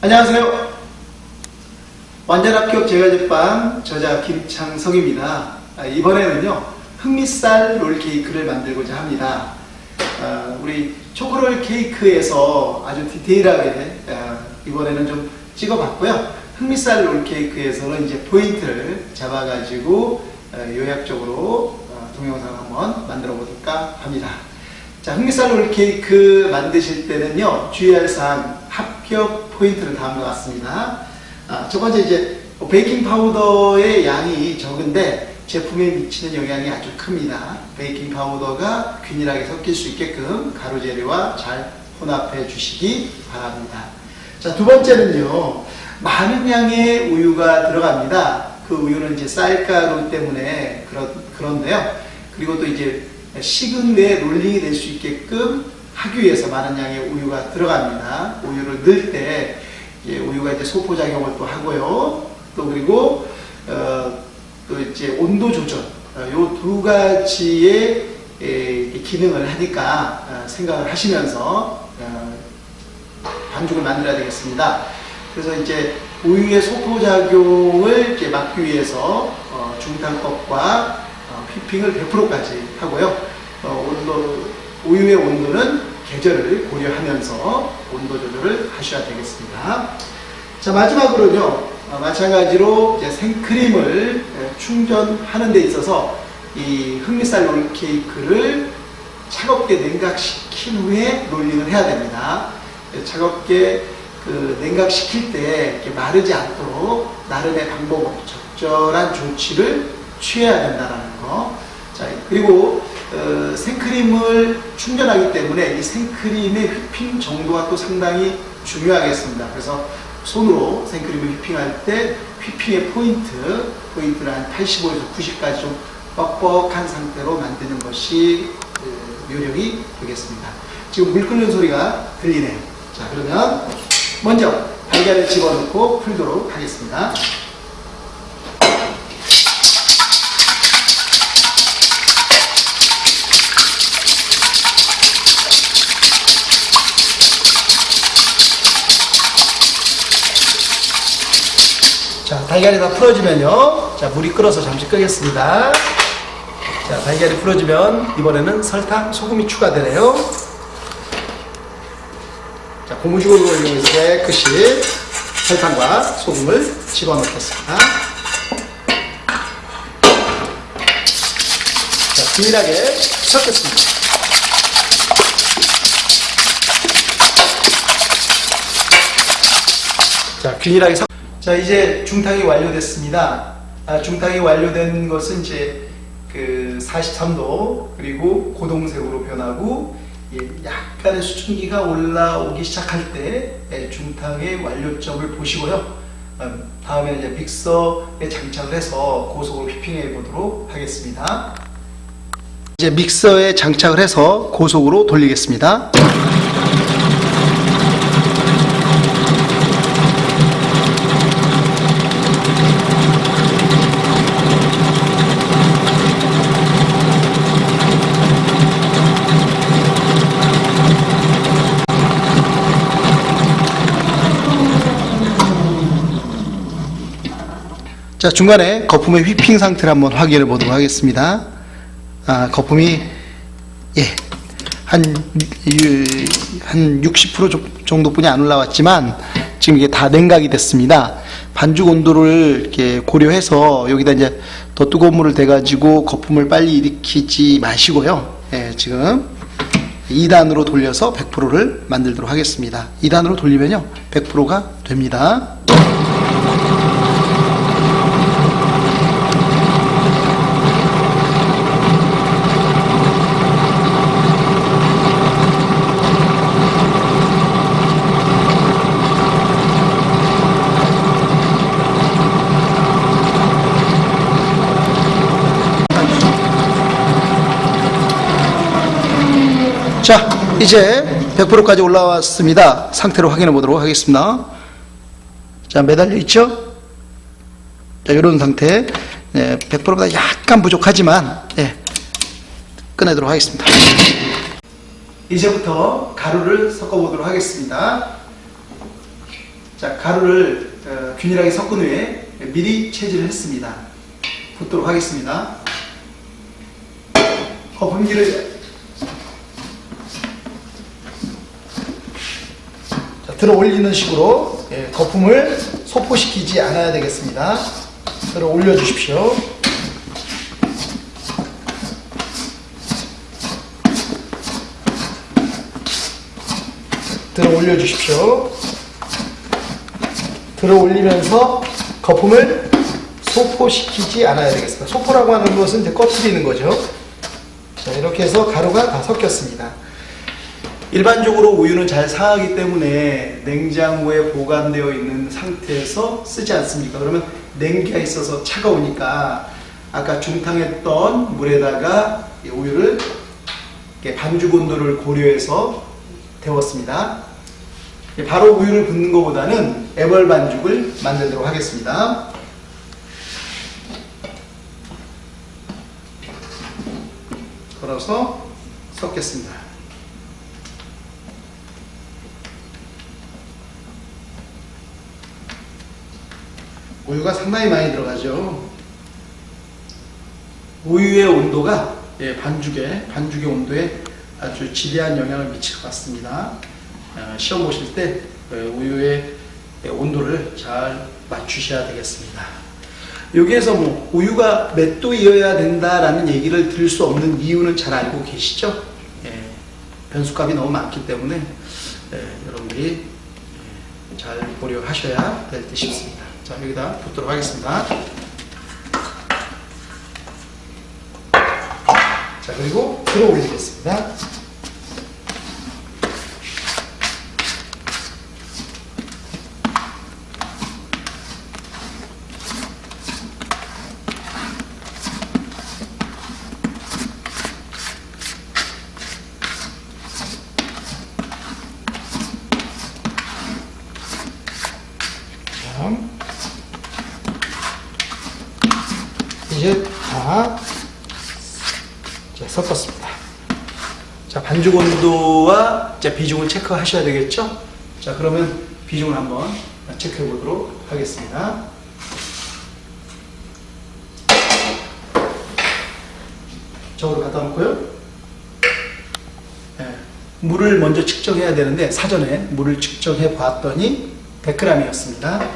안녕하세요. 완전 합격 제과제빵 저자 김창성입니다. 아, 이번에는요 흑미쌀 롤케이크를 만들고자 합니다. 아, 우리 초코롤 케이크에서 아주 디테일하게 아, 이번에는 좀 찍어봤고요. 흑미쌀 롤케이크에서는 이제 포인트를 잡아가지고 어, 요약적으로 어, 동영상 한번 만들어 볼까 합니다. 자, 흑미쌀 롤케이크 만드실 때는요, 주의할 사항, 합격 포인트는 다음과 같습니다. 아, 첫 번째 이제 베이킹 파우더의 양이 적은데 제품에 미치는 영향이 아주 큽니다. 베이킹 파우더가 균일하게 섞일 수 있게끔 가루 재료와 잘 혼합해 주시기 바랍니다. 자, 두 번째는요, 많은 양의 우유가 들어갑니다. 그 우유는 이제 쌀가루 때문에 그런, 그런데요. 그리고 또 이제 식은 후에 롤링이 될 수 있게끔 하기 위해서 많은 양의 우유가 들어갑니다. 우유를 넣을 때 이제 우유가 이제 소포작용을 또 하고요. 또 그리고 어, 또 이제 온도 조절 이두 가지의 에, 기능을 하니까 어, 생각을 하시면서 어, 반죽을 만들어야 되겠습니다. 그래서 이제 우유의 소포작용을 이제 막기 위해서 어, 중탕법과 어, 휘핑을 100%까지 하고요. 어, 온도, 우유의 온도는 계절을 고려하면서 온도 조절을 하셔야 되겠습니다. 자, 마지막으로는요, 어, 마찬가지로 생크림을 에, 충전하는 데 있어서 이 흑미쌀 롤케이크를 차갑게 냉각시킨 후에 롤링을 해야 됩니다. 차갑게 그 냉각시킬 때 마르지 않도록 나름의 방법, 적절한 조치를 취해야 된다는 거. 자, 그리고 어, 생크림을 충전하기 때문에 이 생크림의 휘핑 정도가 또 상당히 중요하겠습니다. 그래서 손으로 생크림을 휘핑할 때 휘핑의 포인트, 포인트를 한 85에서 90까지 좀 뻑뻑한 상태로 만드는 것이 그, 요령이 되겠습니다. 지금 물 끓는 소리가 들리네요. 자, 그러면 먼저 달걀을 집어넣고 풀도록 하겠습니다. 달걀이 다 풀어지면요. 자, 물이 끓어서 잠시 끄겠습니다. 자, 달걀이 풀어지면 이번에는 설탕, 소금이 추가되네요. 자, 고무줄을 이용해서 깨끗이 설탕과 소금을 집어넣겠습니다. 자, 균일하게 섞겠습니다. 자, 균일하게 섞 자, 이제 중탕이 완료됐습니다. 아, 중탕이 완료된 것은 이제 그 43도 그리고 고동색으로 변하고 예, 약간의 수증기가 올라오기 시작할 때 예, 중탕의 완료점을 보시고요. 음, 다음에 이제 믹서에 장착을 해서 고속으로 휘핑해 보도록 하겠습니다. 이제 믹서에 장착을 해서 고속으로 돌리겠습니다. 자, 중간에 거품의 휘핑 상태를 한번 확인해 보도록 하겠습니다. 아, 거품이, 예, 한, 유- 한60% 정도뿐이 안 올라왔지만, 지금 이게 다 냉각이 됐습니다. 반죽 온도를 이렇게 고려해서 여기다 이제 더 뜨거운 물을 대가지고 거품을 빨리 일으키지 마시고요. 예, 지금 2단으로 돌려서 100%를 만들도록 하겠습니다. 2단으로 돌리면요, 100%가 됩니다. 자, 이제 100%까지 올라왔습니다. 상태로 확인해 보도록 하겠습니다. 자, 매달려 있죠? 자, 이런 상태. 네, 100%보다 약간 부족하지만, 네, 꺼내도록 하겠습니다. 이제부터 가루를 섞어 보도록 하겠습니다. 자, 가루를 어, 균일하게 섞은 후에 미리 체질을 했습니다. 붓도록 하겠습니다. 거품기를 들어 올리는 식으로 예, 거품을 소포시키지 않아야 되겠습니다. 들어 올려 주십시오. 들어 올려 주십시오. 들어 올리면서 거품을 소포시키지 않아야 되겠습니다. 소포라고 하는 것은 이제 꺼트리는 거죠. 자, 이렇게 해서 가루가 다 섞였습니다. 일반적으로 우유는 잘 상하기 때문에 냉장고에 보관되어 있는 상태에서 쓰지 않습니까? 그러면 냉기가 있어서 차가우니까 아까 중탕했던 물에다가 이 우유를 반죽 온도를 고려해서 데웠습니다. 바로 우유를 붓는 것보다는 애벌 반죽을 만들도록 하겠습니다. 걸어서 섞겠습니다. 우유가 상당히 많이 들어가죠. 우유의 온도가 예, 반죽의 반죽의 온도에 아주 지대한 영향을 미칠 것 같습니다. 어, 시험 보실 때 어, 우유의 온도를 잘 맞추셔야 되겠습니다. 여기에서 뭐 우유가 몇 도이어야 된다라는 얘기를 들을 수 없는 이유는 잘 알고 계시죠? 예, 변수값이 너무 많기 때문에 예, 여러분들이 예, 잘 고려하셔야 될 듯 싶습니다. 자 여기다 붓도록 하겠습니다. 자 그리고 들어 올리겠습니다. 자, 이제 다 자, 섞었습니다. 자, 반죽 온도와 자, 비중을 체크하셔야 되겠죠? 자, 그러면 비중을 한번 체크해 보도록 하겠습니다. 저으로 갖다 놓고요. 예, 물을 먼저 측정해야 되는데 사전에 물을 측정해 봤더니 100g이었습니다.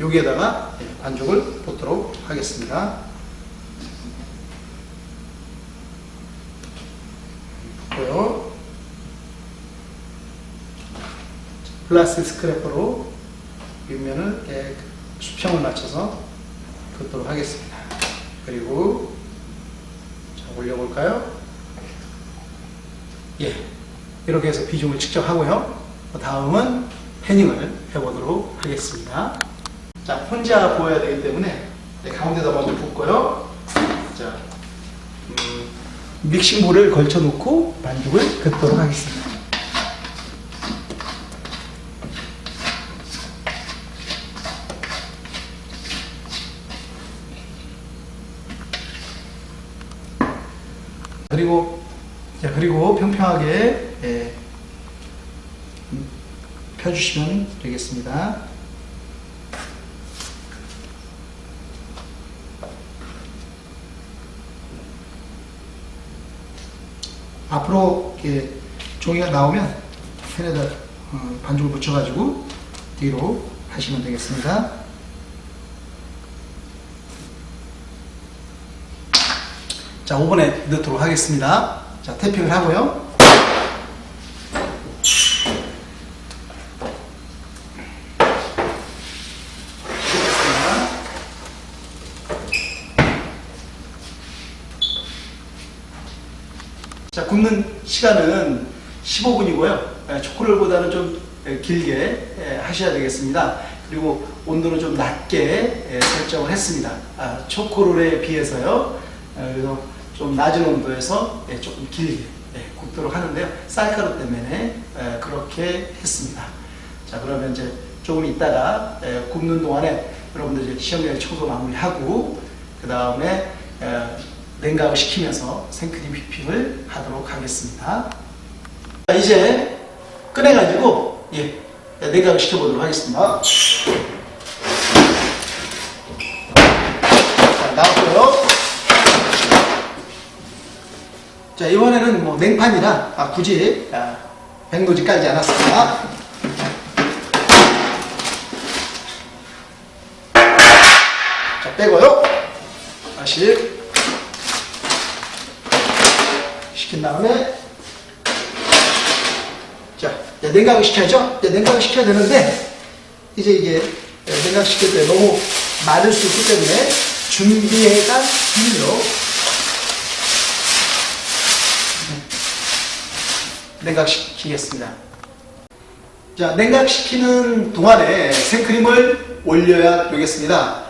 여기에다가 예, 반죽을 붓도록 하겠습니다. 붓고요. 플라스틱 스크래퍼로 윗면을 깨- 수평을 맞춰서 긋도록 하겠습니다. 그리고 자, 올려볼까요? 예, 이렇게 해서 비중을 측정하고요. 그 다음은 패닝을 해보도록 하겠습니다. 자, 혼자 보여야 되기 때문에 네, 가운데다 먼저 붓고요. 자, 음, 믹싱볼을 걸쳐 놓고 반죽을 긋도록 하겠습니다. 그리고 자, 그리고 평평하게 예, 음, 펴주시면 되겠습니다. 앞으로 이렇게 종이가 나오면 펜에다 어, 반죽을 붙여가지고 뒤로 하시면 되겠습니다. 자, 5번에 넣도록 하겠습니다. 자, 태핑을 하고요. 자, 굽는 시간은 15분이고요. 초콜릿보다는 좀 에, 길게 에, 하셔야 되겠습니다. 그리고 온도는 좀 낮게 에, 설정을 했습니다. 아, 초코롤에 비해서요. 아, 그래서 좀 낮은 온도에서 예, 조금 길게 예, 굽도록 하는데요. 쌀가루 때문에 에, 그렇게 했습니다. 자, 그러면 이제 조금 있다가 에, 굽는 동안에 여러분들 이제 시험장에 청소 마무리하고 그 다음에 냉각을 시키면서 생크림 휘핑을 하도록 하겠습니다. 자, 이제 꺼내가지고 예, 냉각을 시켜보도록 하겠습니다. 자, 나왔고요. 자, 이번에는 뭐 냉판이라 아, 굳이 아, 백노지 깔지 않았습니다. 자, 빼고요. 다시 시킨 다음에 자, 냉각을 시켜야죠. 냉각을 시켜야 되는데 이제 이게 냉각 시킬 때 너무 마를 수 있기 때문에 준비해간 비닐로 냉각시키겠습니다. 자, 냉각시키는 동안에 생크림을 올려야 되겠습니다.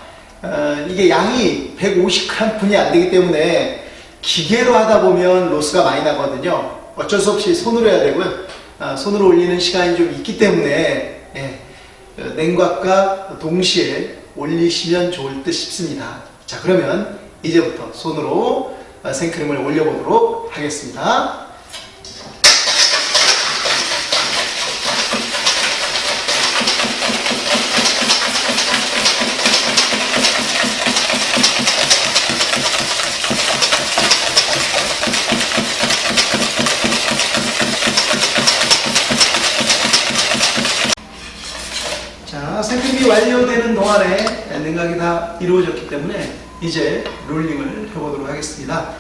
어, 이게 양이 150g 분이 안 되기 때문에 기계로 하다 보면 로스가 많이 나거든요. 어쩔 수 없이 손으로 해야 되고요. 아, 손으로 올리는 시간이 좀 있기 때문에 예, 어, 냉각과 동시에 올리시면 좋을 듯 싶습니다. 자, 그러면 이제부터 손으로 어, 생크림을 올려보도록 하겠습니다. 자, 생크림이 완료되는 동안에 냉각이 다 이루어졌기 때문에 이제 rolling을 해보도록 하겠습니다.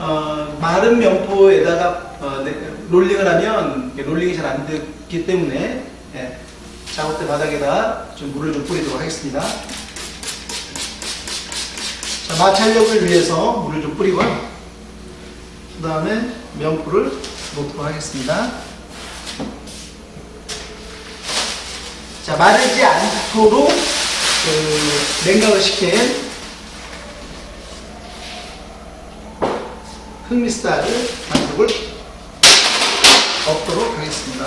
어, 마른 면포에다가 어, 네, rolling을 하면 rolling이 잘 안 되기 때문에 예, 작업대 바닥에다 좀 물을 좀 뿌리도록 하겠습니다. 자, 마찰력을 위해서 물을 좀 뿌리고요. 그 다음에 명포를 놓도록 하겠습니다. 자, 마르지 않도록 그 냉각을 시킨 흑미스타를 반죽을 엎도록 하겠습니다.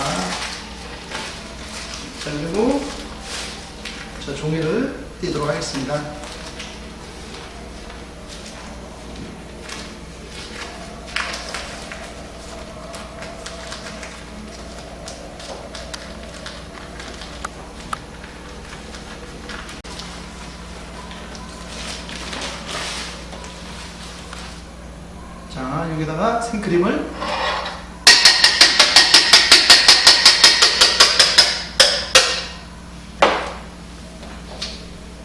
자, 그리고 자, 종이를 띄도록 하겠습니다. 자, 여기다가 생크림을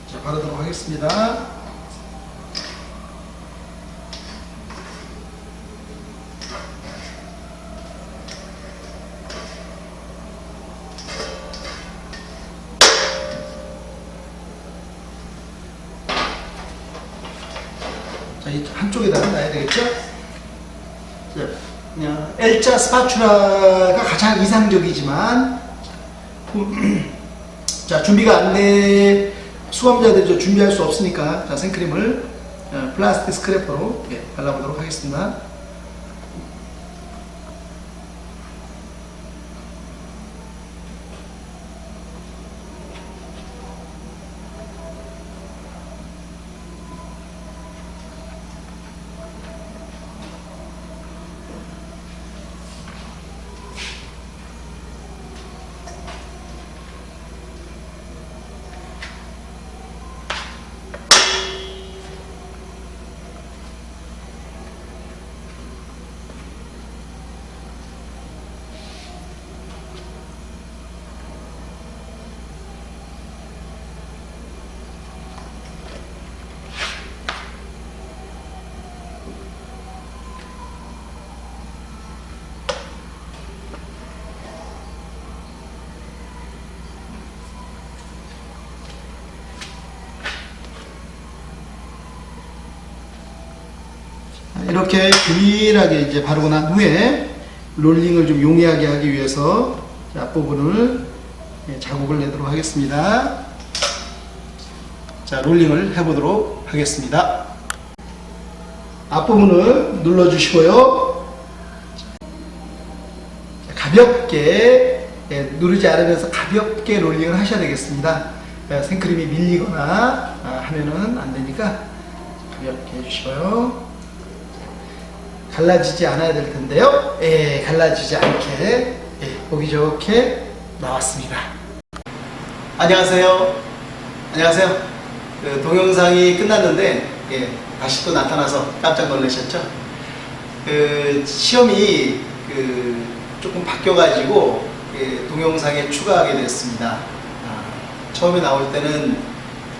자, 바르도록 하겠습니다. 한쪽에다가 놔야 되겠죠? 자, 그냥 L자 스파츌라가 가장 이상적이지만 자 준비가 안 돼 수험자들이 저 준비할 수 없으니까 자 생크림을 어, 플라스틱 스크래퍼로 예, 발라보도록 하겠습니다. 이렇게 균일하게 이제 바르고 난 후에 rolling을 좀 용이하게 하기 위해서 앞부분을 예, 자국을 내도록 하겠습니다. 자, rolling을 해보도록 하겠습니다. 앞부분을 눌러주시고요. 가볍게 예, 누르지 않으면서 가볍게 rolling을 하셔야 되겠습니다. 예, 생크림이 밀리거나 아, 하면은 안 되니까 가볍게 해주시고요. 갈라지지 않아야 될 텐데요. 예, 갈라지지 않게 예, 예, 보기 좋게 나왔습니다. 안녕하세요. 안녕하세요. 그 동영상이 끝났는데 예, 다시 또 나타나서 깜짝 놀라셨죠? 그 시험이 그 조금 바뀌어가지고 예, 동영상에 추가하게 됐습니다. 아, 처음에 나올 때는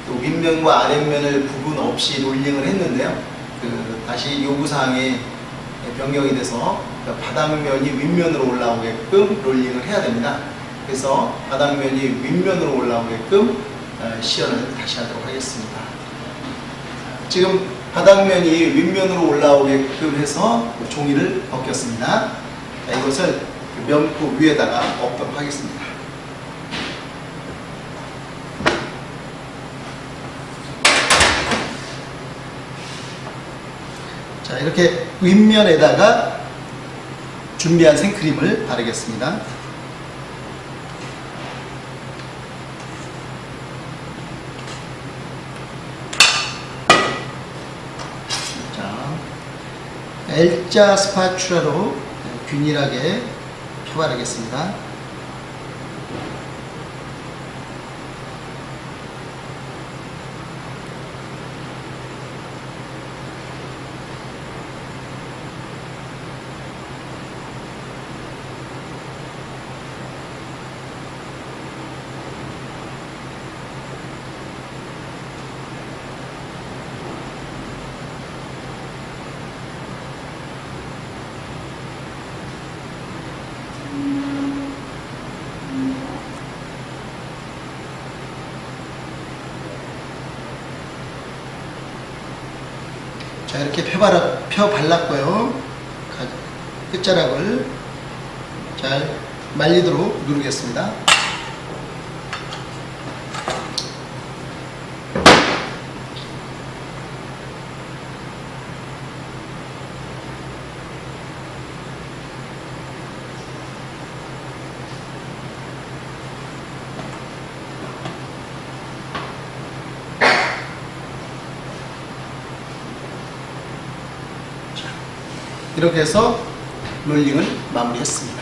또 윗면과 아랫면을 구분 없이 rolling을 했는데요. 그 다시 요구사항에 변경이 돼서 그 바닥면이 윗면으로 올라오게끔 rolling을 해야 됩니다. 그래서 바닥면이 윗면으로 올라오게끔 어, 시연을 다시 하도록 하겠습니다. 지금 바닥면이 윗면으로 올라오게끔 해서 종이를 벗겼습니다. 자, 이것을 그 면포 위에다가 엎도록 하겠습니다. 자, 이렇게 윗면에다가 준비한 생크림을 바르겠습니다. 자, L자 스파츌라로 균일하게 펴바르겠습니다. 자, 이렇게 펴바라, 펴 발랐고요. 가- 끝자락을 잘 말리도록 누르겠습니다. 이렇게 해서 롤링을 마무리했습니다.